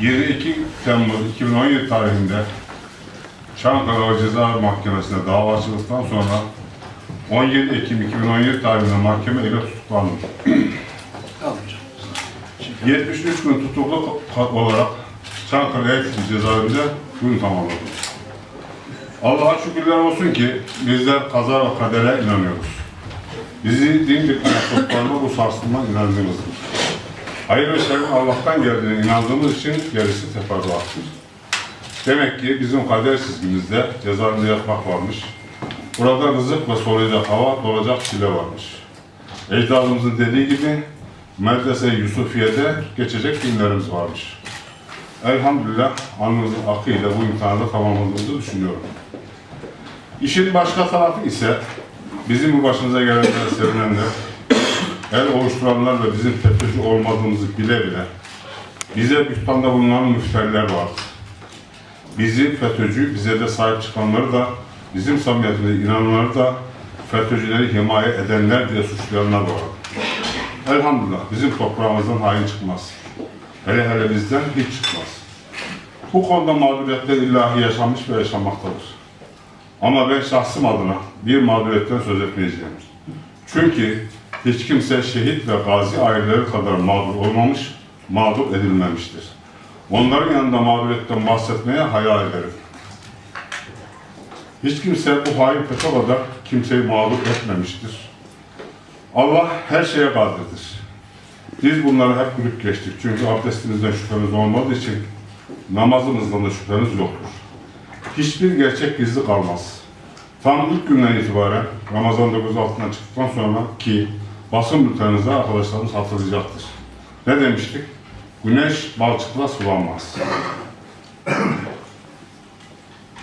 22 Temmuz 2017 tarihinde Çankaya Ceza Mahkemesi'nde dava açıldıktan sonra 17 Ekim 2017 tarihinde mahkeme ile tutuklandım. 73 gün tutuklu olarak Çankaya Eğitim Cezaevinde gün tamamladım. Allah'a şükürler olsun ki bizler kaza ve kadere inanıyoruz. Bizi din bitmeye bu sarsılma inancımızdır. Hayır ve şerrin Allah'tan geldiğine inandığımız için gerisi teferruattır. Demek ki bizim kader çizgimizde cezaevinde yatmak varmış. Burada rızık ve solacak hava, dolacak çile varmış. Ecdadımızın dediği gibi Medrese Yusufiye'de geçecek günlerimiz varmış. Elhamdülillah alnımızın akıyla bu imtihanı tamamladığımızı düşünüyorum. İşin başka tarafı ise bizim bu başımıza gelenler, sevinenler, el oluşturanlar ve bizim FETÖ'cü olmadığımızı bile bile bize bühtanda bulunan müfterler vardır. Bizi FETÖ'cü, bize de sahip çıkanları da, bizim samimiyetimize inananları da FETÖ'cüleri himaye edenler diye suçlayanlar da vardır. Elhamdülillah bizim toprağımızdan hain çıkmaz. Hele hele bizden hiç çıkmaz. Bu konuda mağduriyetler illahi yaşanmış ve yaşanmaktadır. Ama ben şahsım adına bir mağduriyetten söz etmeyeceğim. Çünkü hiç kimse şehit ve gazi aileleri kadar mağdur olmamış, mağdur edilmemiştir. Onların yanında mağduriyetten bahsetmeye hayal ederim. Hiç kimse bu hain kadar kimseyi mağdur etmemiştir. Allah her şeye kadirdir. Biz bunları hep gülüp geçtik. Çünkü abdestimizden şüphemiz olmadığı için namazımızdan da şüphemiz yoktur. Hiçbir gerçek gizli kalmaz. Tam ilk günden itibaren Ramazan 9 altından çıktıktan sonra ki basın bültenimizde arkadaşlarımız hatırlayacaktır. Ne demiştik? Güneş balçıkla sulanmaz.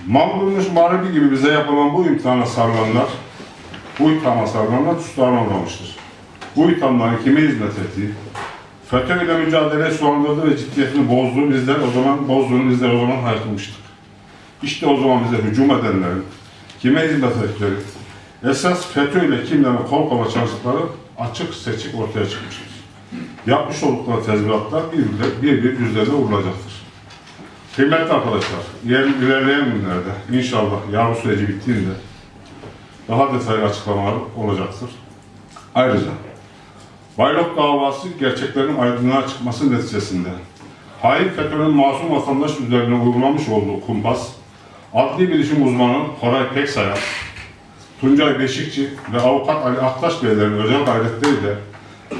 Mal bulmuş gibi bize yapılan bu imtihana sarılanlar, bu ithama sarılanlar tutuklanamamıştır. Bu ithamların kime hizmet ettiği, FETÖ ile mücadele sulandırdığı ve ciddiyetini bozduğu bizler o zaman, bozduğunu bizler o zaman haykırmıştık. İşte o zaman bize hücum edenlerin, kime hizmet ettikleri, esas FETÖ ile kimlerin kol kola çalıştıkları açık seçik ortaya çıkmıştır. Yapmış oldukları tezviratlar bir bir, bir, bir yüzlerine vurulacaktır. Kıymetli arkadaşlar, yer- ilerleyen günlerde inşallah yargı süreci bittiğinde daha detaylı açıklamalar olacaktır. Ayrıca Baylok davası gerçeklerin aydınlığa çıkması neticesinde hain FETÖ'nün masum vatandaş üzerine uygulamış olduğu kumpas, adli bilişim uzmanı Koray Peksayar, Tuncay Beşikçi ve avukat Ali Aktaş Beylerin özel gayretleriyle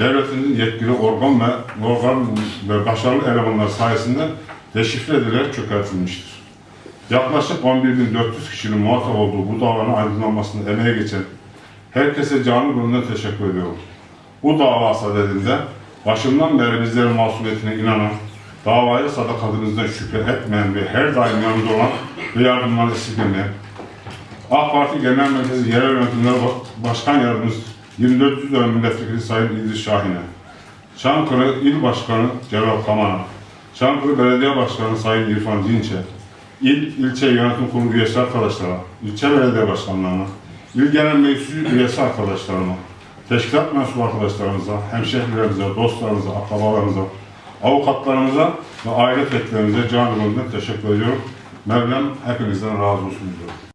devletin yetkili organ ve organ ve başarılı elemanlar sayesinde deşifre edilerek çökertilmiştir. Yaklaşık 11.400 kişinin muhatap olduğu bu davanın aydınlanmasında emeğe geçen herkese canı gönülden teşekkür ediyorum. Bu dava sadedinde başından beri bizlerin masumiyetine inanan, davaya sadakatimizden şüphe etmeyen ve her daim yanımızda olan ve yardımları esirgemeyen, AK Parti Genel Merkezi Yerel Yönetimleri Başkan Yardımcısı 2400 dönem milletvekili Sayın İdris Şahin'e, Çankırı İl Başkanı Celal Kaman'a, Çankırı Belediye Başkanı Sayın İrfan Dinç'e, İl İlçe Yönetim Kurulu üyesi arkadaşlara, ilçe belediye başkanlarına, il genel meclisi üyesi arkadaşlarıma, teşkilat mensubu arkadaşlarımıza, hemşehrilerimize, dostlarımıza, akrabalarımıza, avukatlarımıza ve aile fertlerimize can gönülden teşekkür ediyorum. Mevlam hepinizden razı olsun diyorum.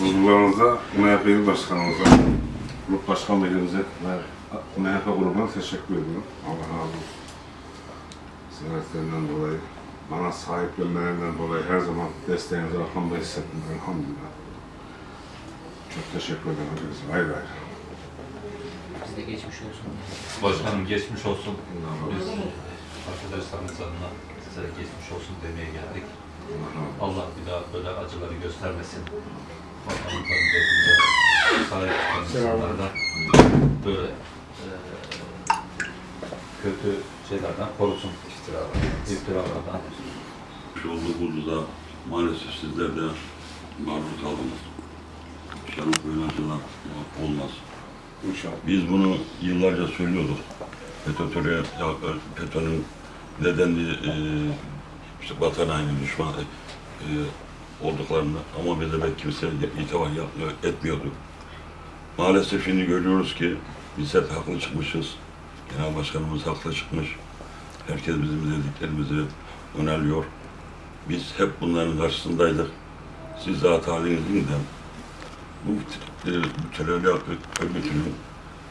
Huzurlarınıza, MHP İl Başkanımıza, Grup Başkan Vekilimize ve MHP grubuna teşekkür ediyorum. Allah razı olsun. Ziyaretlerinden dolayı, bana sahiplenmelerinden dolayı her zaman desteğinizi arkamda hissettim. Elhamdülillah. Çok teşekkür ederim hepinize. Ayrı ayrı. Biz de geçmiş olsun. Başkanım geçmiş olsun. Biz arkadaşlarımız adına size geçmiş olsun demeye geldik. Allah bir daha böyle acıları göstermesin. Vatanımızın derdine sahip çıkan insanlardan böyle e, kötü şeylerden korusun. İftiralardan. İftiralardan. olduğumuzda da maalesef sizler de maruz kaldınız. Şarap böyle acılar olmaz. İnşallah. Biz bunu yıllarca söylüyorduk. FETÖ'ye, FETÖ'nün nedenli e, işte vatan haini düşman e, olduklarını ama bize pek kimse itibar yapmıyor, etmiyordu. Maalesef şimdi görüyoruz ki biz hep haklı çıkmışız. Genel Başkanımız haklı çıkmış. Herkes bizim dediklerimizi önerliyor. Biz hep bunların karşısındaydık. Siz zat halinizin de bu e, bu terör örgütünün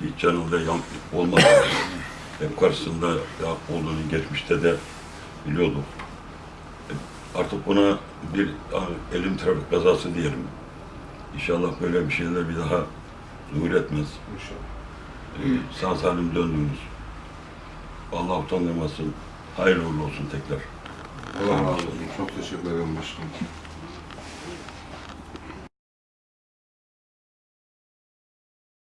hiç canında yan olmadı. hep karşısında olduğunu geçmişte de biliyorduk. Artık buna bir e, elim trafik kazası diyelim. İnşallah böyle bir şeyler bir daha zuhur etmez. İnşallah. Ee, sağ salim döndünüz. Allah utandırmasın. Hayırlı uğurlu olsun tekrar. Allah razı olsun. Çok teşekkür ederim başkanım.